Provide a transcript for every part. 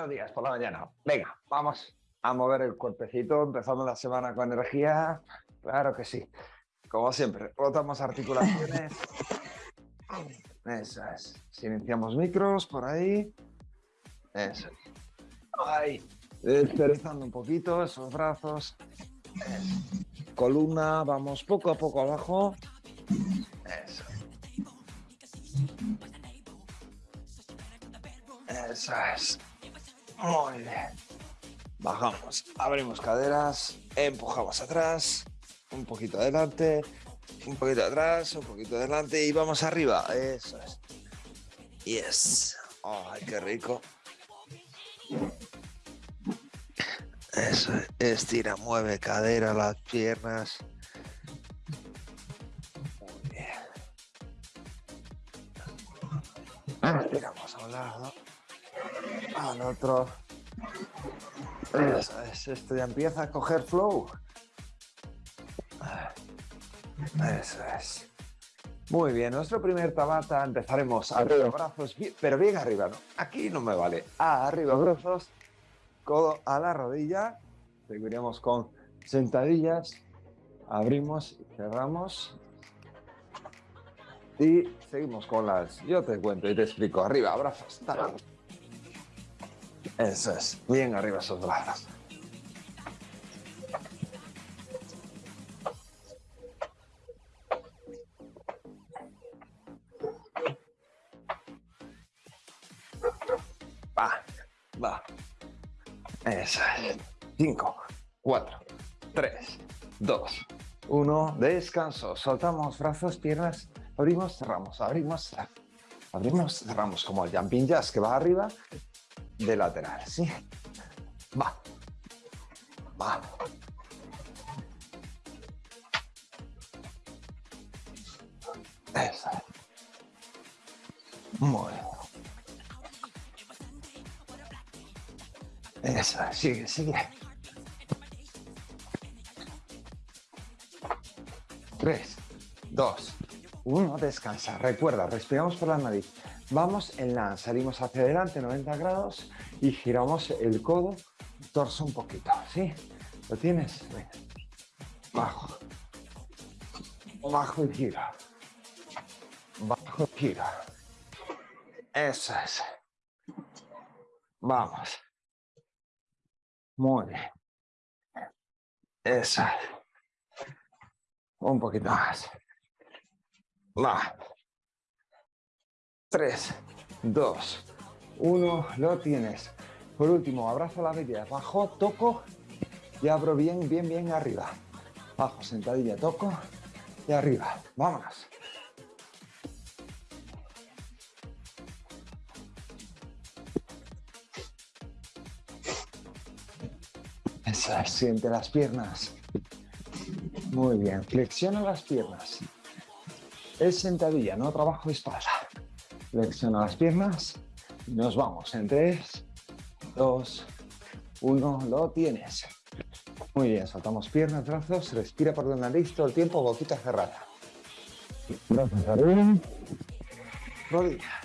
Buenos días por la mañana. Venga, vamos a mover el cuerpecito. Empezamos la semana con energía. Claro que sí. Como siempre, rotamos articulaciones. Eso es. Silenciamos micros por ahí. Eso. Ahí. Desperezando un poquito esos brazos. Columna, vamos poco a poco abajo. Eso. Eso es. Muy bien. Bajamos, abrimos caderas, empujamos atrás, un poquito adelante, un poquito atrás, un poquito adelante y vamos arriba. Eso es. Yes. Ay, qué rico. Eso, estira, mueve cadera, las piernas. Muy bien. Estiramos a un lado, al otro. Es, esto ya empieza a coger flow. Eso es. Muy bien, nuestro primer tabata empezaremos arriba, brazos, pero bien arriba, ¿no? Aquí no me vale. arriba, brazos, codo a la rodilla. Seguiremos con sentadillas. Abrimos y cerramos. Y seguimos con las... Yo te cuento y te explico. Arriba, brazos. Eso es. Bien arriba esos brazos. Va, va. Eso es. 5, 4, 3, 2, 1. Descanso. Soltamos brazos, piernas. Abrimos, cerramos, abrimos, abrimos, cerramos. Como el jumping jazz que va arriba de lateral, ¿sí? Va. Va. Eso. Muy bien. Eso, sigue, sigue. Tres, dos, uno, descansa. Recuerda, respiramos por la nariz. Vamos en la, salimos hacia adelante 90 grados y giramos el codo, torso un poquito, ¿sí? ¿Lo tienes? Bajo. Bajo y gira. Bajo y gira. Eso es. Vamos. Muy bien. Eso. Un poquito más. Va. 3, 2, 1, lo tienes. Por último, abrazo la rodilla, bajo, toco y abro bien, bien, bien arriba. Bajo, sentadilla, toco y arriba. Vámonos. Eso siente las piernas. Muy bien, flexiona las piernas. Es sentadilla, no trabajo de espalda. Flexiona las piernas y nos vamos en 3, 2, 1, lo tienes. Muy bien, soltamos piernas, brazos, respira por la nariz todo el tiempo, boquita cerrada. Brazos arriba, rodilla.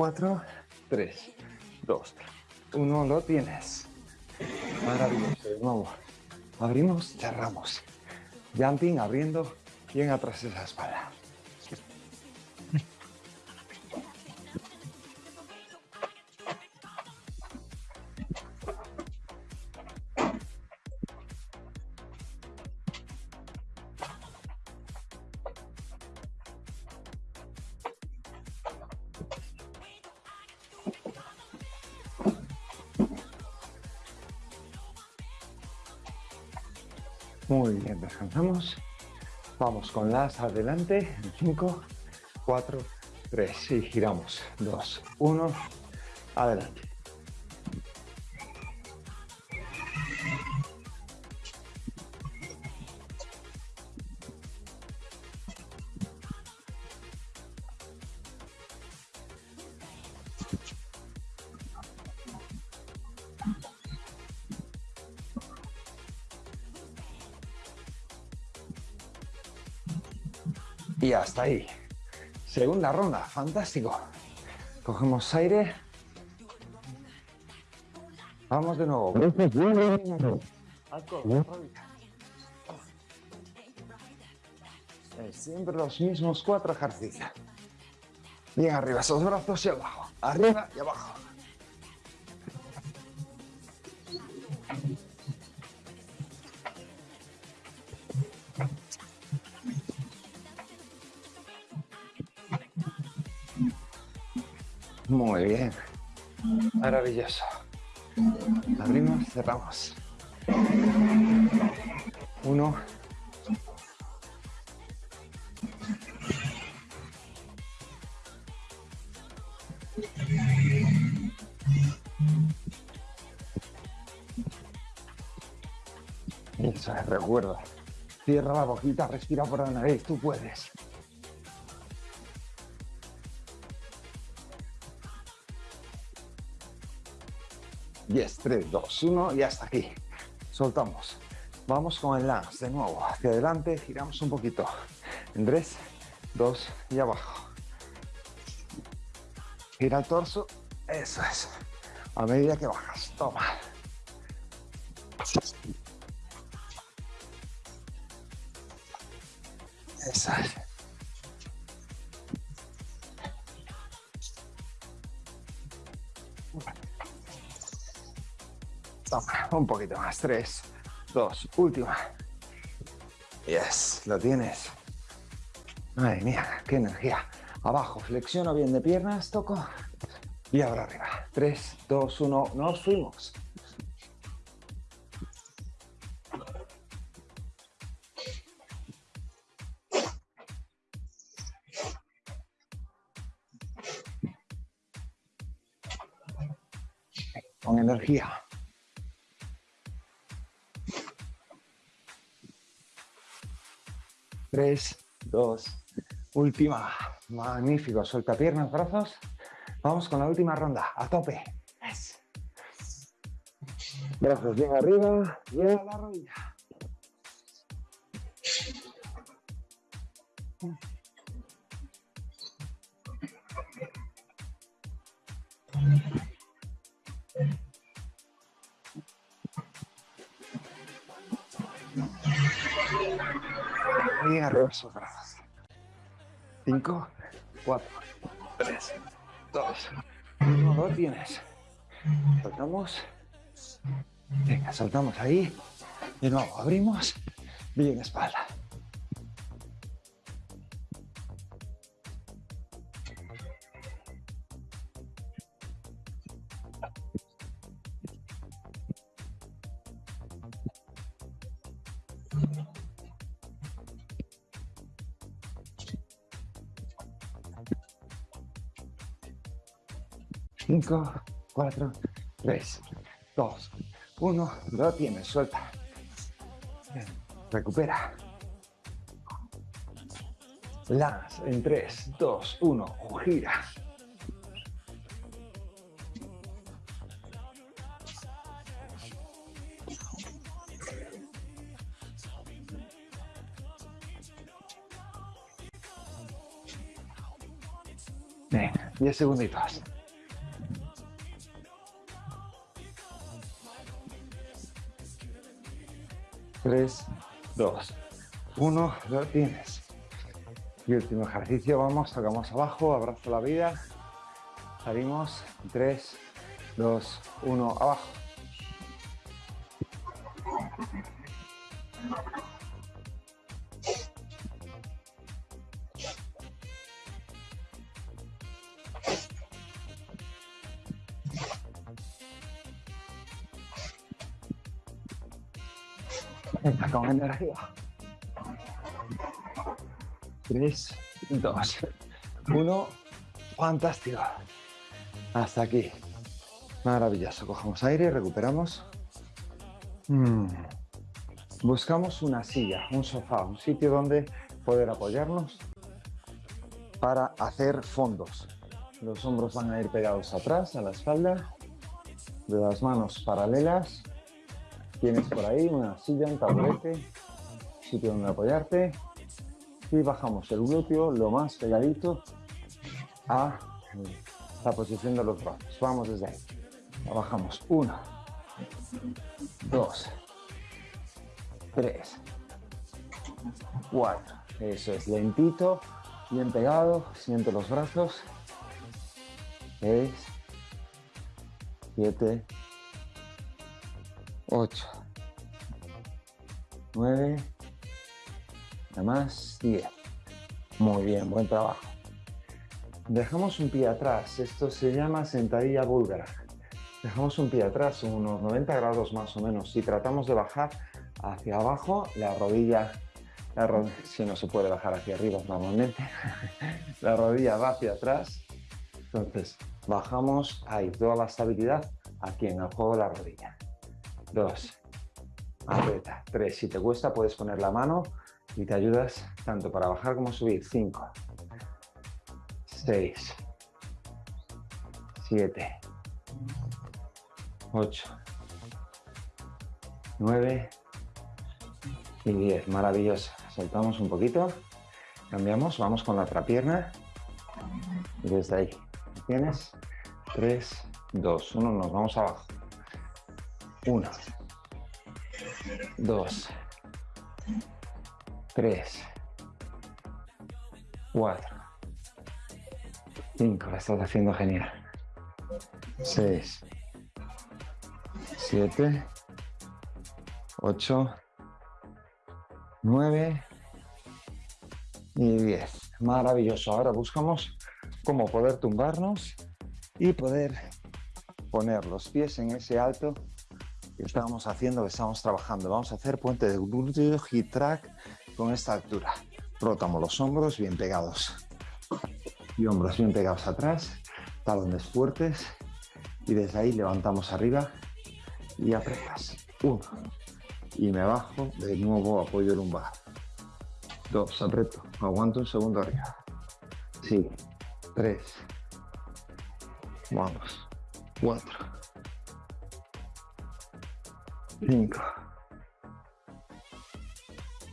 4, 3, 2, 1, lo tienes. Maravilloso, de nuevo. Abrimos, cerramos. Jumping, abriendo, bien atrás esa espalda. Muy bien, descansamos. Vamos con las adelante. 5, 4, 3. Y giramos. 2, 1. Adelante. Hasta ahí. Segunda ronda, fantástico. Cogemos aire. Vamos de nuevo. Siempre los mismos cuatro ejercicios. Bien arriba, esos brazos y abajo. Arriba y abajo. Muy bien. Maravilloso. Abrimos, cerramos. Uno. Eso es, recuerda. Cierra la boquita, respira por la nariz, tú puedes. Yes, 3, 2, 1 y hasta aquí. Soltamos. Vamos con el lance de nuevo. Hacia adelante, giramos un poquito. En 3, 2 y abajo. Gira el torso. Eso es. A medida que bajas. Toma. Eso es. Toma, un poquito más. Tres, dos, última. Yes, lo tienes. Madre mía, qué energía. Abajo, flexiono bien de piernas, toco. Y ahora arriba. Tres, dos, uno, nos fuimos. Con energía. Tres, dos, última. Magnífico. Suelta piernas, brazos. Vamos con la última ronda. A tope. Brazos bien arriba. Y a la rodilla. Arriba brazos. 5, 4, 3, 2, 1, lo tienes. Soltamos. Venga, soltamos ahí. De nuevo, abrimos. Bien espalda. Cinco, cuatro, tres, dos, uno. Lo tienes, suelta. Recupera. Las en tres, dos, uno. Gira. Venga, 10 segunditos. Tres, dos, uno, lo tienes. Y último ejercicio, vamos, tocamos abajo, abrazo la vida. Salimos, tres, dos, uno, abajo. Energía. Tres, dos, uno. Fantástico. Hasta aquí. Maravilloso. Cogemos aire recuperamos. Mm. Buscamos una silla, un sofá, un sitio donde poder apoyarnos para hacer fondos. Los hombros van a ir pegados atrás, a la espalda. De las manos paralelas. Tienes por ahí una silla, un taburete, sitio donde apoyarte. Y bajamos el glúteo lo más pegadito a la posición de los brazos. Vamos desde ahí. Bajamos. Uno, dos, tres, cuatro. Eso es, lentito, bien pegado. Siente los brazos. Seis, siete, ocho, nueve, nada más, diez. Muy bien, buen trabajo. Dejamos un pie atrás, esto se llama sentadilla búlgara. Dejamos un pie atrás, unos 90 grados más o menos. Si tratamos de bajar hacia abajo, la rodilla, si no se puede bajar hacia arriba normalmente, la rodilla va hacia atrás. Entonces, bajamos ahí, toda la estabilidad aquí en el juego de la rodilla. Dos, aprieta. Tres, si te cuesta puedes poner la mano y te ayudas tanto para bajar como subir. Cinco, 6, 7, 8, 9 y 10. Maravilloso. Soltamos un poquito, cambiamos, vamos con la otra pierna y desde ahí. Tienes 3, 2, 1, nos vamos abajo. 1, 2, 3, 4, 5, la estás haciendo genial. 6, 7, 8, 9 y 10. Maravilloso. Ahora buscamos cómo poder tumbarnos y poder poner los pies en ese alto que estábamos haciendo, que estamos trabajando. Vamos a hacer puente de glúteo, hip track con esta altura. Rotamos los hombros bien pegados y hombros bien pegados atrás, talones fuertes y desde ahí levantamos arriba y apretas. Uno. Y me bajo, de nuevo apoyo lumbar. Dos, aprieto, aguanto un segundo arriba. Sí. Tres. Vamos. Cuatro. Cinco.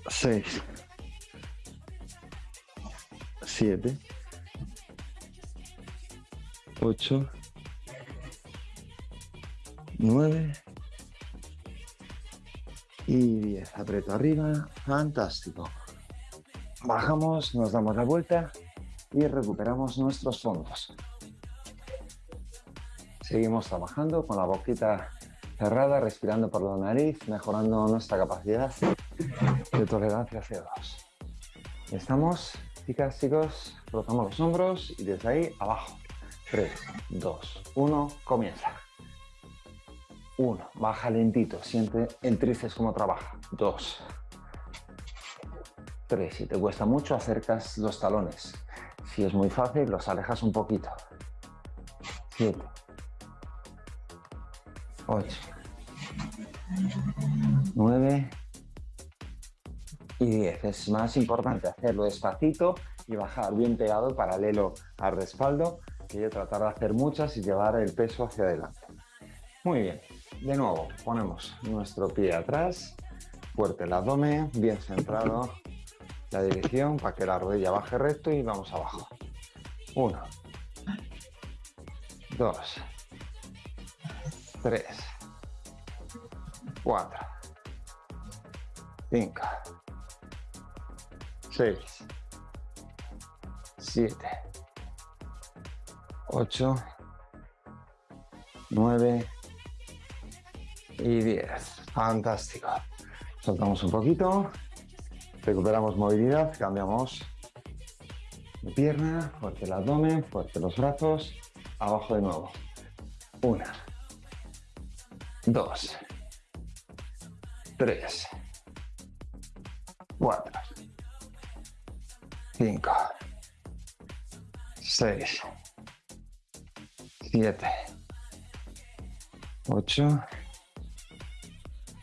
Seis. Siete. 8, 9 y 10. Aprieto arriba, fantástico. Bajamos, nos damos la vuelta y recuperamos nuestros fondos. Seguimos trabajando con la boquita cerrada, respirando por la nariz, mejorando nuestra capacidad de tolerancia a CO2. Estamos, chicas, chicos, rozamos los hombros y desde ahí abajo. 3, 2, 1, comienza. 1, baja lentito, siente el tríceps como trabaja. 2, 3, si te cuesta mucho acercas los talones. Si es muy fácil, los alejas un poquito. 7, 8, 9 y 10. Es más importante hacerlo despacito y bajar bien pegado paralelo al respaldo que yo tratar de hacer muchas y llevar el peso hacia adelante. Muy bien, de nuevo ponemos nuestro pie atrás, fuerte el abdomen, bien centrado la dirección para que la rodilla baje recto y vamos abajo. Uno, dos, tres, cuatro, cinco, seis, siete, 8, 9 y 10. Fantástico. Soltamos un poquito, recuperamos movilidad, cambiamos de pierna, fuerte el abdomen, fuerte los brazos, abajo de nuevo. Una, dos, tres, cuatro, cinco, seis, 7, 8,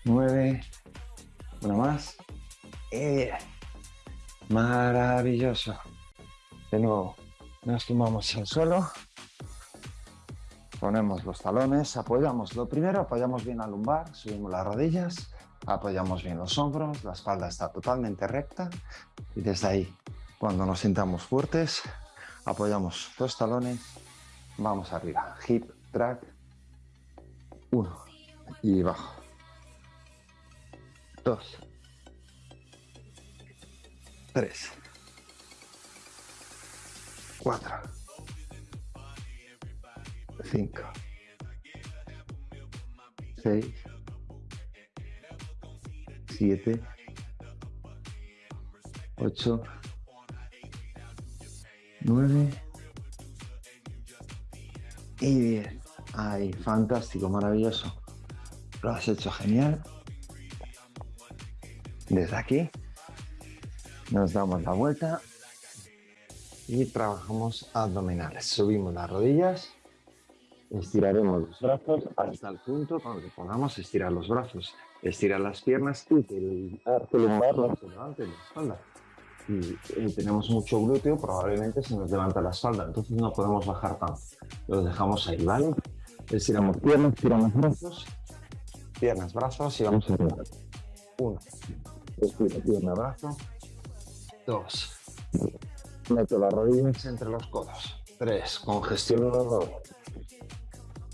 9, una más. Y 10. Maravilloso. De nuevo, Nos tumbamos al suelo. Ponemos los talones, apoyamos. Lo primero, apoyamos bien la lumbar, subimos las rodillas, apoyamos bien los hombros, la espalda está totalmente recta y desde ahí, cuando nos sintamos fuertes, apoyamos los talones, vamos arriba. Hip, track, uno y bajo. Dos. Tres. Cuatro. Cinco. Seis. Siete. Ocho. Nueve. Y diez. Ay, fantástico, maravilloso. Lo has hecho genial. Desde aquí nos damos la vuelta y trabajamos abdominales. Subimos las rodillas, estiraremos los brazos hasta el punto donde podamos estirar los brazos, estirar las piernas y que el arco lumbar no se levante la espalda. Y eh, tenemos mucho glúteo, probablemente se nos levanta la espalda, entonces no podemos bajar tanto. Lo dejamos ahí, ¿vale? Estiramos piernas, estiramos brazos, piernas, brazos y vamos a arriba. Uno, estira pierna, brazo, Dos. Meto las rodillas entre los codos. Tres. Congestiono los dos.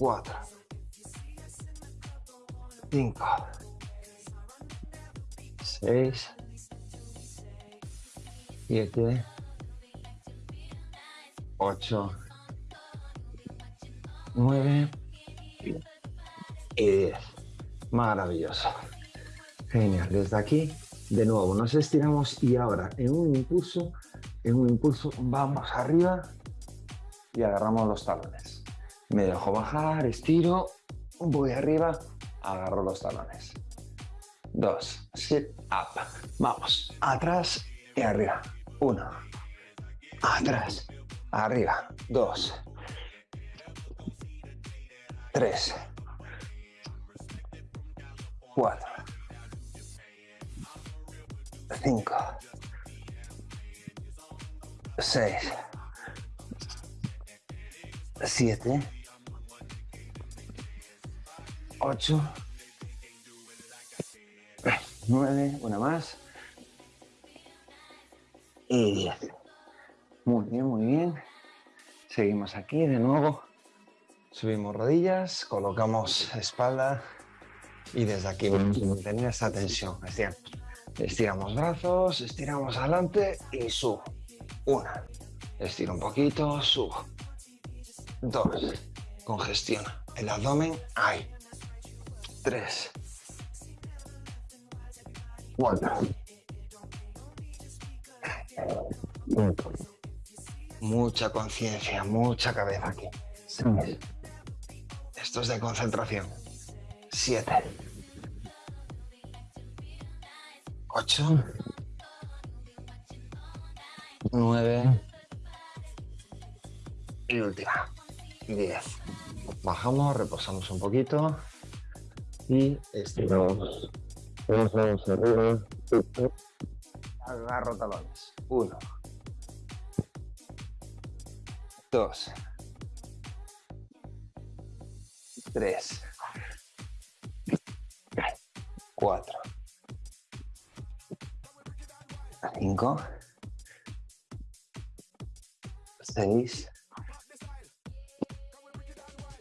Cuatro. Cinco. Seis. Siete. Ocho. Nueve. Y diez. Maravilloso. Genial. Desde aquí de nuevo, nos estiramos y ahora en un impulso, en un impulso vamos arriba y agarramos los talones. Me dejo bajar, estiro, voy arriba, agarro los talones. Dos, sit up. Vamos, atrás y arriba. Uno, atrás, arriba. Dos, tres, cuatro. 5, 6, 7, 8, 9, una más. Y 10. Muy bien, muy bien. Seguimos aquí de nuevo. Subimos rodillas, colocamos espalda y desde aquí mantener esta tensión. Es decir, Estiramos brazos, estiramos adelante y subo. Una. Estiro un poquito, subo. Dos. Congestiona el abdomen. Ahí. Tres. Cuatro. Cinco. Mucha conciencia, mucha cabeza aquí. Seis. Esto es de concentración. Siete. 8, 9 y última, 10. Bajamos, reposamos un poquito y estiramos. Vamos arriba. Agarro talones. 1, 2, 3, 4, 5, 6,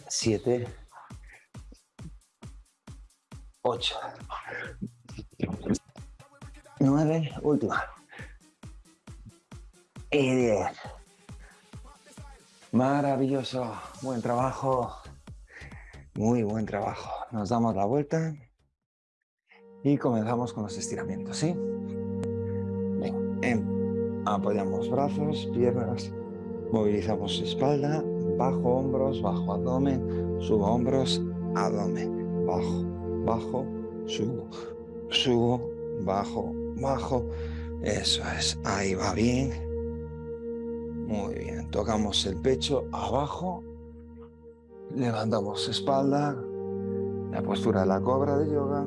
7, 8, 9, última. Y 10. Maravilloso, buen trabajo, muy buen trabajo. Nos damos la vuelta y comenzamos con los estiramientos, ¿sí? Apoyamos brazos, piernas, movilizamos espalda, bajo hombros, bajo abdomen, subo hombros, abdomen, bajo, bajo, subo, subo, bajo, bajo. Eso es, ahí va bien. Muy bien, tocamos el pecho abajo, levantamos espalda, la postura de la cobra de yoga.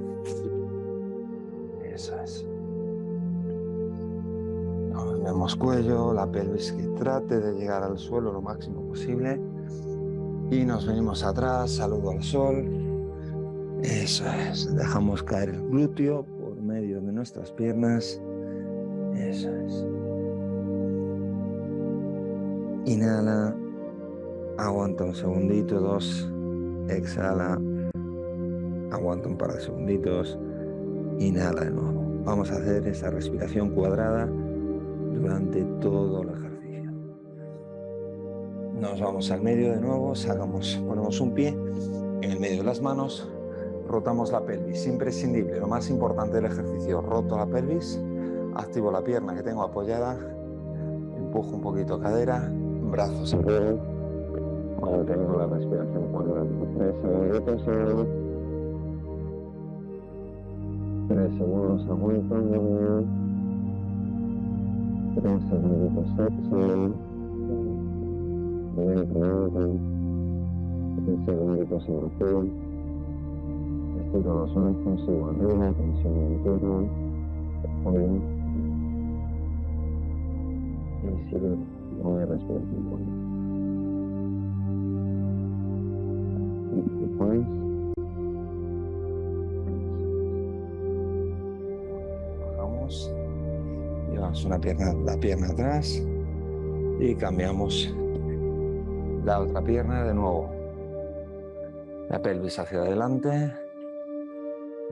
Eso es. Cambiamos cuello, la pelvis que trate de llegar al suelo lo máximo posible. Y nos venimos atrás, saludo al sol. Eso es, dejamos caer el glúteo por medio de nuestras piernas. Eso es. Inhala, aguanta un segundito, dos, exhala, aguanta un par de segunditos, inhala de nuevo. Vamos a hacer esa respiración cuadrada durante todo el ejercicio. Nos vamos al medio de nuevo, sacamos, ponemos un pie en el medio de las manos, rotamos la pelvis, imprescindible, lo más importante del ejercicio, roto la pelvis, activo la pierna que tengo apoyada, empujo un poquito cadera, brazos arriba, cuando tengo la respiración cuadrada, tres segundos, tres segundos aguantando, Tres segunditos exhalen. Lentamente. Tres segunditos inhalan. Estiro los brazos, sigo arriba, tensión interna. Hoy. Y sigo con la respiración. Y después. Bajamos llevamos una pierna, la pierna atrás y cambiamos la otra pierna de nuevo. La pelvis hacia adelante,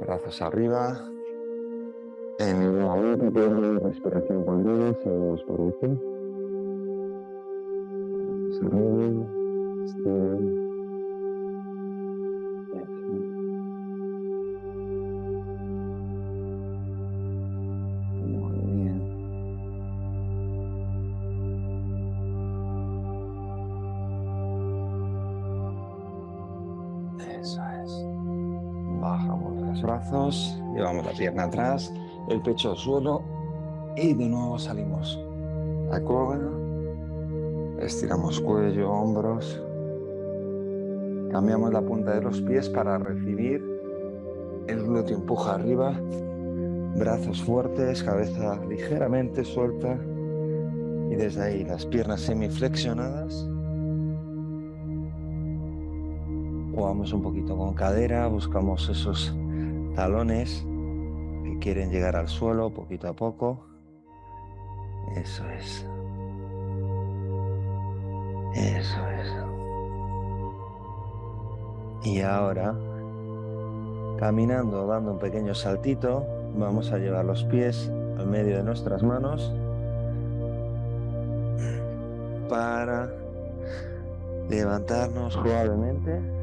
brazos arriba. En otra pierna, respiración cuadrada, seguimos por aquí. Arriba, llevamos la pierna atrás, el pecho al suelo y de nuevo salimos a cola, estiramos cuello, hombros, cambiamos la punta de los pies para recibir, el glúteo. Empuja arriba, brazos fuertes, cabeza ligeramente suelta. Y desde ahí las piernas semiflexionadas. Jugamos un poquito con cadera, buscamos esos talones que quieren llegar al suelo poquito a poco. Eso es. Eso es. Y ahora, caminando, dando un pequeño saltito, vamos a llevar los pies al medio de nuestras manos para levantarnos suavemente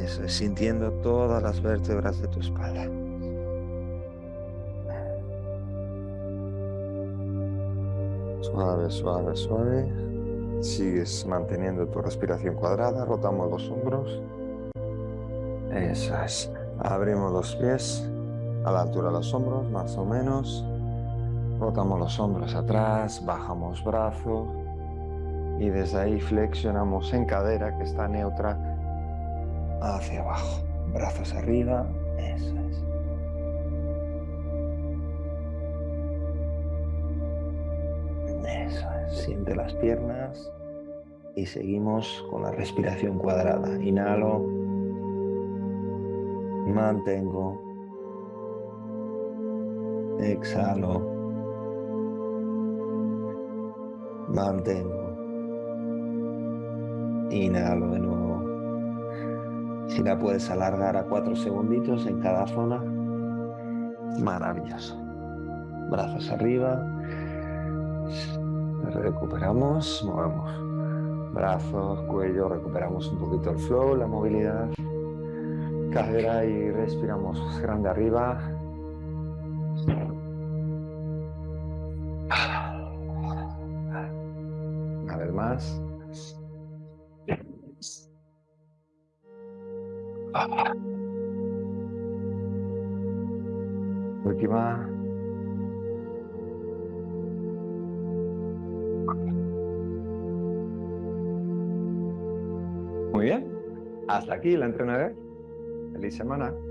eso es, sintiendo todas las vértebras de tu espalda. Suave, suave, suave. Sigues manteniendo tu respiración cuadrada, rotamos los hombros. Eso es. Abrimos los pies a la altura de los hombros, más o menos. Rotamos los hombros atrás, bajamos brazo y desde ahí flexionamos en cadera que está neutra hacia abajo, brazos arriba, eso es. Eso es, siente las piernas y seguimos con la respiración cuadrada. Inhalo, mantengo, exhalo, mantengo, inhalo de nuevo. Si la puedes alargar a cuatro segunditos en cada zona, maravilloso. Brazos arriba, recuperamos, movemos brazos, cuello, recuperamos un poquito el flow, la movilidad, cadera y respiramos grande arriba. Aquí la entrenador. Feliz semana. Chao.